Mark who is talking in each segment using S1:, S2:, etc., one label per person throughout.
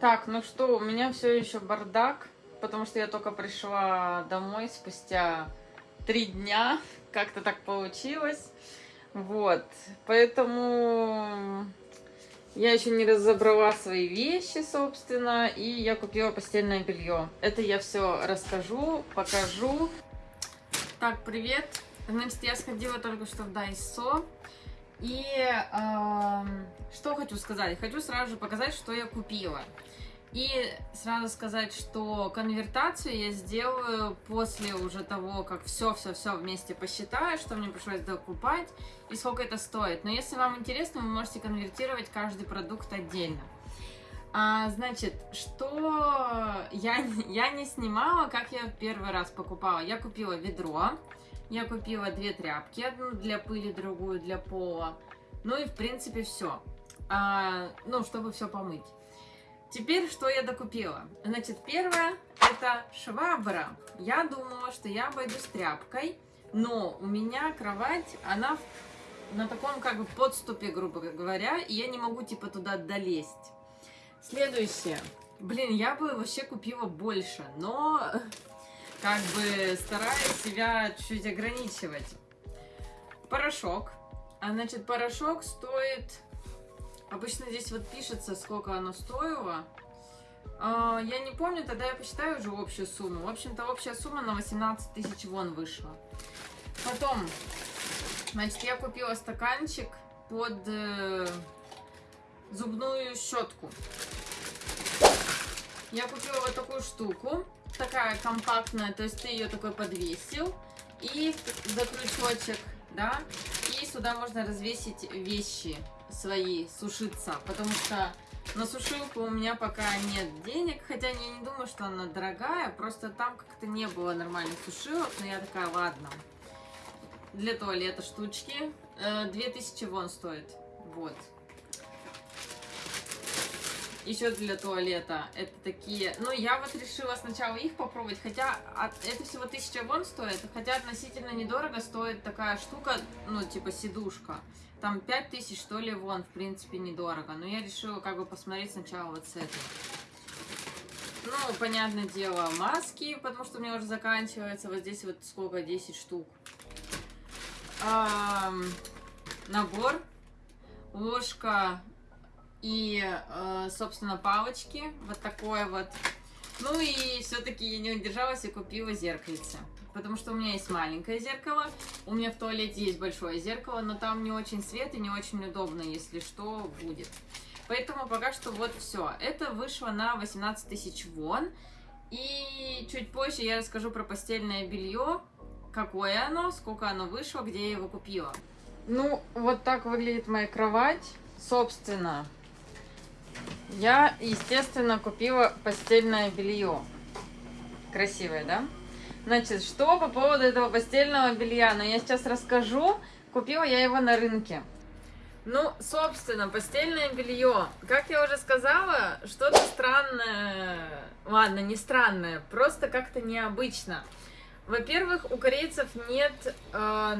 S1: Так, ну что, у меня все еще бардак, потому что я только пришла домой спустя три дня, как-то так получилось. Вот, поэтому я еще не разобрала свои вещи, собственно, и я купила постельное белье. Это я все расскажу, покажу. Так, привет. Значит, я сходила только что в Дайсо. И э, что хочу сказать? Хочу сразу же показать, что я купила. И сразу сказать, что конвертацию я сделаю после уже того, как все-все-все вместе посчитаю, что мне пришлось докупать и сколько это стоит. Но если вам интересно, вы можете конвертировать каждый продукт отдельно. А, значит, что я, я не снимала, как я первый раз покупала. Я купила ведро, я купила две тряпки, одну для пыли, другую для пола. Ну и в принципе все. А, ну, чтобы все помыть. Теперь, что я докупила? Значит, первое, это швабра. Я думала, что я обойдусь тряпкой, но у меня кровать, она на таком как бы подступе, грубо говоря, и я не могу типа туда долезть. Следующее. Блин, я бы вообще купила больше, но как бы стараюсь себя чуть-чуть ограничивать. Порошок. А значит, порошок стоит Обычно здесь вот пишется, сколько оно стоило. А, я не помню, тогда я посчитаю уже общую сумму. В общем-то, общая сумма на 18 тысяч вон вышла. Потом, значит, я купила стаканчик под э, зубную щетку. Я купила вот такую штуку, такая компактная, то есть ты ее такой подвесил, и за крючочек, да, и сюда можно развесить вещи свои сушиться, потому что на сушилку у меня пока нет денег, хотя я не думаю, что она дорогая, просто там как-то не было нормальных сушилок, но я такая, ладно. Для туалета штучки, 2000 э, вон стоит, вот. Еще для туалета, это такие, ну я вот решила сначала их попробовать, хотя от, это всего 1000 вон стоит, хотя относительно недорого стоит такая штука, ну типа сидушка. Там 5000, что ли, вон, в принципе, недорого. Но я решила как бы посмотреть сначала вот с этой. Ну, понятное дело, маски, потому что у меня уже заканчивается. Вот здесь вот сколько, 10 штук. А, набор, ложка и, э, собственно, палочки. Вот такое вот. Ну и все-таки я не удержалась и купила зеркальце потому что у меня есть маленькое зеркало, у меня в туалете есть большое зеркало, но там не очень свет и не очень удобно, если что, будет. Поэтому пока что вот все. Это вышло на 18 тысяч вон. И чуть позже я расскажу про постельное белье, какое оно, сколько оно вышло, где я его купила. Ну, вот так выглядит моя кровать. Собственно, я, естественно, купила постельное белье. Красивое, да? Значит, что по поводу этого постельного белья? Ну, я сейчас расскажу. Купила я его на рынке. Ну, собственно, постельное белье. Как я уже сказала, что-то странное. Ладно, не странное, просто как-то необычно. Во-первых, у корейцев нет... Э,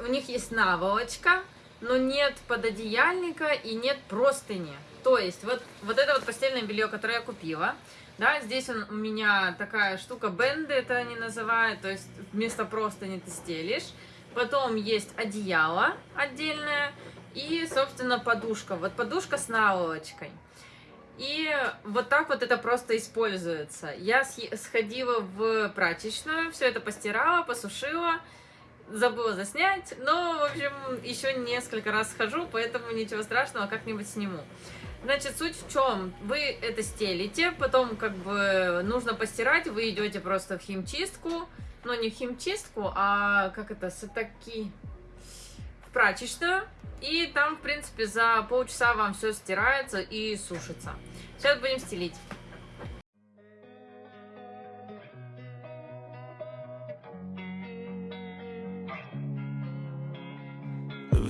S1: у них есть наволочка, но нет пододеяльника и нет простыни. То есть, вот, вот это вот постельное белье, которое я купила, да, здесь он, у меня такая штука, бенды это они называют, то есть вместо простыни ты стелишь. Потом есть одеяло отдельное и, собственно, подушка. Вот подушка с наволочкой. И вот так вот это просто используется. Я сходила в прачечную, все это постирала, посушила, забыла заснять, но, в общем, еще несколько раз схожу, поэтому ничего страшного, как-нибудь сниму. Значит, суть в чем? Вы это стелите, потом как бы нужно постирать, вы идете просто в химчистку, но не в химчистку, а как это, сатаки, в прачечную, и там, в принципе, за полчаса вам все стирается и сушится. Сейчас будем стелить.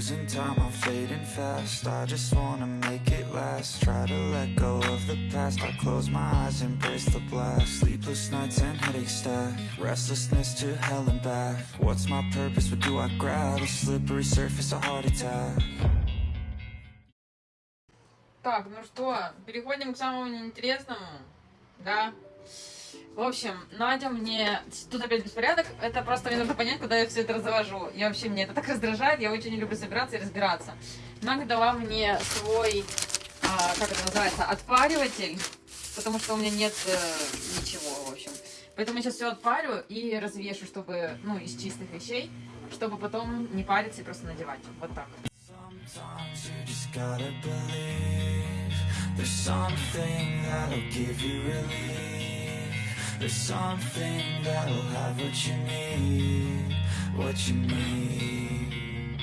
S2: Losing time, I'm fading fast I just wanna make it last Try to let go of the past I close my eyes, embrace the blast Sleepless nights and headaches stack Restlessness to hell and back What's my purpose, what do I grab? A slippery surface, a heart attack
S1: Так, ну что, переходим к самому неинтересному. Да. В общем, Надя мне... Тут опять беспорядок. Это просто мне нужно понять, куда я все это завожу. Я вообще, мне это так раздражает. Я очень не люблю собираться и разбираться. Надя дала мне свой, а, как это называется, отпариватель. Потому что у меня нет э, ничего, в общем. Поэтому я сейчас все отпарю и развешу, чтобы, ну, из чистых вещей, чтобы потом не париться и просто надевать. Вот так.
S2: There's something that'll give you relief There's something that'll have what you need What you need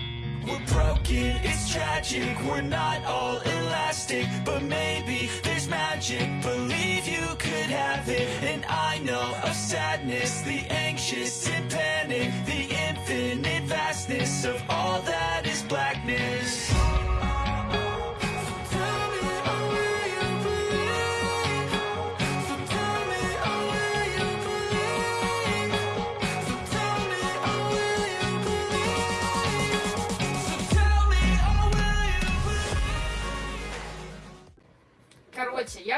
S2: We're broken, it's tragic We're not all elastic But maybe there's magic. Believe you could have it And I know of sadness The anxious and panic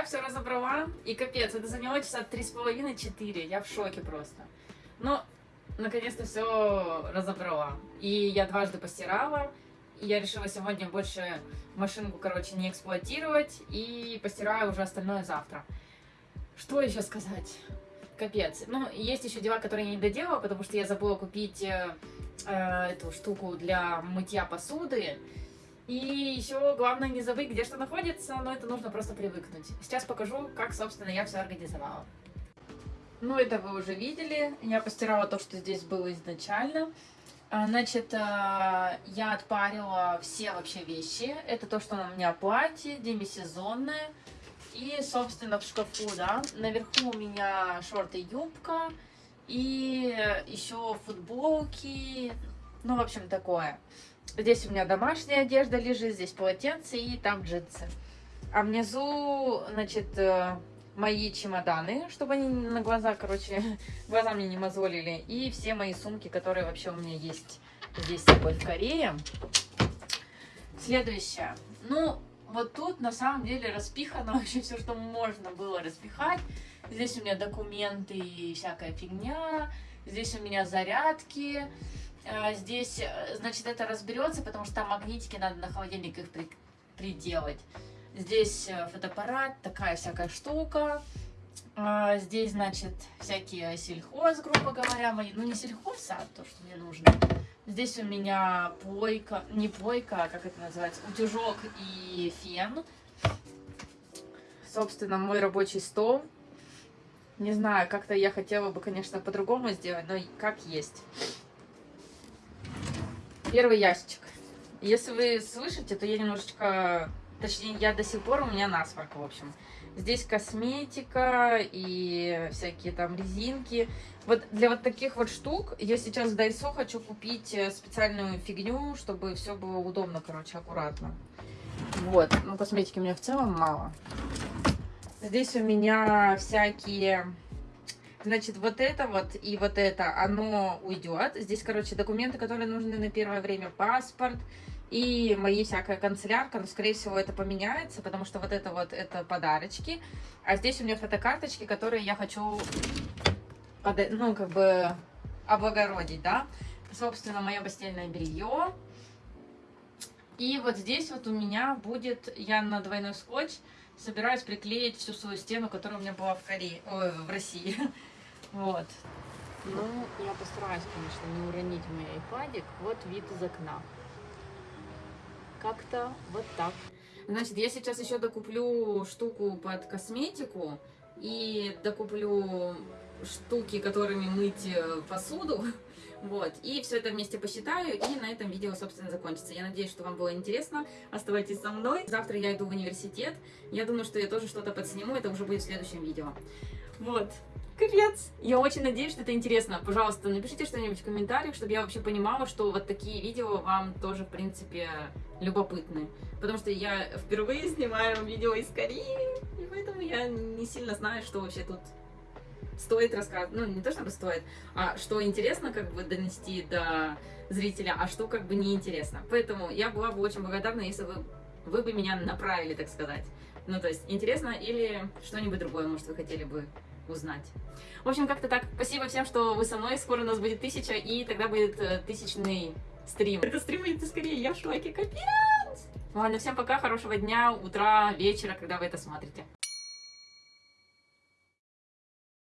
S1: все разобрала, и капец, это заняло часа три с половиной, четыре. Я в шоке просто. Но, наконец-то все разобрала. И я дважды постирала, и я решила сегодня больше машинку, короче, не эксплуатировать, и постираю уже остальное завтра. Что еще сказать? Капец. Ну, есть еще дела, которые я не доделала, потому что я забыла купить э, э, эту штуку для мытья посуды. И еще главное не забыть, где что находится, но это нужно просто привыкнуть. Сейчас покажу, как, собственно, я все организовала. Ну, это вы уже видели. Я постирала то, что здесь было изначально. А, Значит, а, я отпарила все вообще вещи. Это то, что на меня платье, демисезонное. И, собственно, в шкафу, да, наверху у меня шорты юбка. И еще футболки. Ну, в общем, такое. Здесь у меня домашняя одежда лежит, здесь полотенце и там джинсы. А внизу, значит, э, мои чемоданы, чтобы они на глаза, короче, глаза мне не мозолили. И все мои сумки, которые вообще у меня есть здесь с собой в Корее. Следующее. Ну, вот тут на самом деле распихано вообще все, что можно было распихать. Здесь у меня документы и всякая фигня. Здесь у меня зарядки. А, Здесь, э, значит, это разберется, потому что там магнитики, надо на холодильник их при- приделать. Здесь э, фотоаппарат, такая всякая штука. А, Здесь, значит, всякие сельхоз, грубо говоря, мои, ну не сельхоз, а то, что мне нужно. Здесь у меня плойка, не плойка, а как это называется, утюжок и фен. Собственно, мой рабочий стол. Не знаю, как-то я хотела бы, конечно, по-другому сделать, но как есть. Первый ящичек. Если вы слышите, то я немножечко... Точнее, я до сих пор, у меня насморк, в общем. Здесь косметика и всякие там резинки. Вот для вот таких вот штук я сейчас в Дайсо хочу купить э, специальную фигню, чтобы все было удобно, короче, аккуратно. Вот. Ну, косметики у меня в целом мало. Здесь у меня всякие... Значит, вот это вот и вот это, оно уйдет. Здесь, короче, документы, которые нужны на первое время, паспорт и мои всякая канцелярка. Но, скорее всего, это поменяется, потому что вот это вот, это подарочки. А здесь у меня фотокарточки, которые я хочу, пода- ну, как бы, облагородить, да. Собственно, мое постельное белье. И вот здесь вот у меня будет, я на двойной скотч собираюсь приклеить всю свою стену, которая у меня была в Корее, ой, в России. Вот. Ну, я постараюсь, конечно, не уронить мой айпадик. Вот вид из окна. Как-то вот так. Значит, я сейчас еще докуплю штуку под косметику и докуплю штуки, которыми мыть э, посуду. Вот, и все это вместе посчитаю, и на этом видео, собственно, закончится. Я надеюсь, что вам было интересно. Оставайтесь со мной. Завтра я иду в университет. Я думаю, что я тоже что-то подсниму, это уже будет в следующем видео. Вот. Капец! Я очень надеюсь, что это интересно. Пожалуйста, напишите что-нибудь в комментариях, чтобы я вообще понимала, что вот такие видео вам тоже, в принципе, любопытны. Потому что я впервые снимаю видео из Кореи, и поэтому я не сильно знаю, что вообще тут стоит рассказывать. Ну, не то чтобы стоит, а что интересно как бы донести до зрителя, а что как бы неинтересно. Поэтому я была бы очень благодарна, если вы вы бы меня направили, так сказать. Ну, то есть, интересно или что-нибудь другое, может, вы хотели бы узнать. В общем, как-то так. Спасибо всем, что вы со мной. Скоро у нас будет тысяча, и тогда будет э, тысячный стрим. Это стрим будет скорее, я в шоке, капец! Ладно, всем пока, хорошего дня, утра, вечера, когда вы это смотрите.